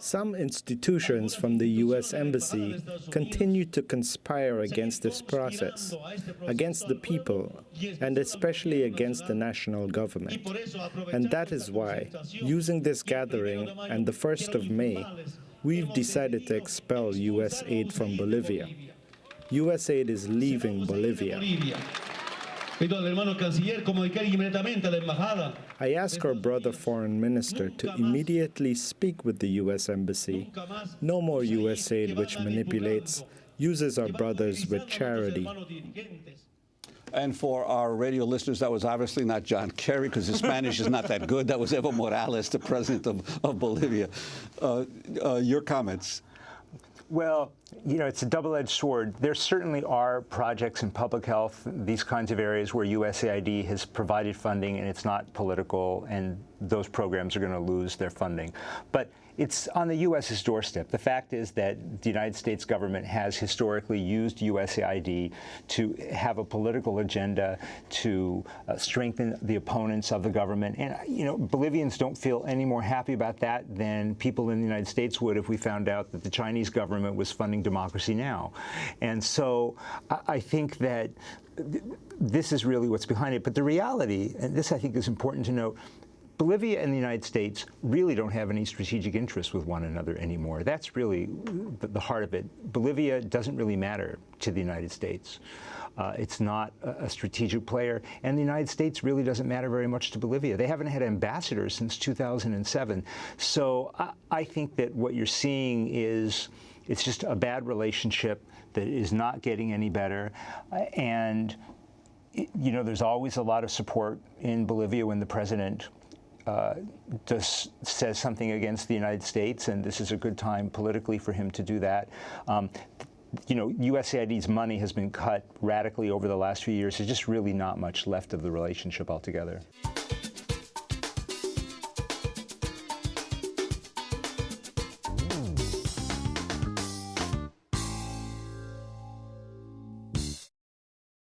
Some institutions from the U.S. Embassy continue to conspire against this process, against the people, and especially against the national government. And that is why, using this gathering and the 1st of May, we've decided to expel USAID from Bolivia. USAID is leaving Bolivia. I ask our brother foreign minister to immediately speak with the U.S. Embassy. No more USAID which manipulates, uses our brothers with charity. And for our radio listeners, that was obviously not John Kerry, because his Spanish is not that good. That was Evo Morales, the president of, of Bolivia. Uh, uh, your comments? Well, you know, it's a double-edged sword. There certainly are projects in public health, these kinds of areas where USAID has provided funding and it's not political, and those programs are going to lose their funding. But it's on the U.S.'s doorstep. The fact is that the United States government has historically used USAID to have a political agenda to uh, strengthen the opponents of the government. And, you know, Bolivians don't feel any more happy about that than people in the United States would if we found out that the Chinese government was funding democracy now. And so I, I think that this is really what's behind it. But the reality, and this I think is important to note, Bolivia and the United States really don't have any strategic interests with one another anymore. That's really the heart of it. Bolivia doesn't really matter to the United States. Uh, it's not a, strategic player, and the United States really doesn't matter very much to Bolivia. They haven't had ambassadors since 2007. So I, I think that what you're seeing is it's just a bad relationship that is not getting any better, and you know, there's always a lot of support in Bolivia when the president uh, says something against the United States, and this is a good time politically for him to do that. Um, you know, USAID's money has been cut radically over the last few years. There's just really not much left of the relationship altogether.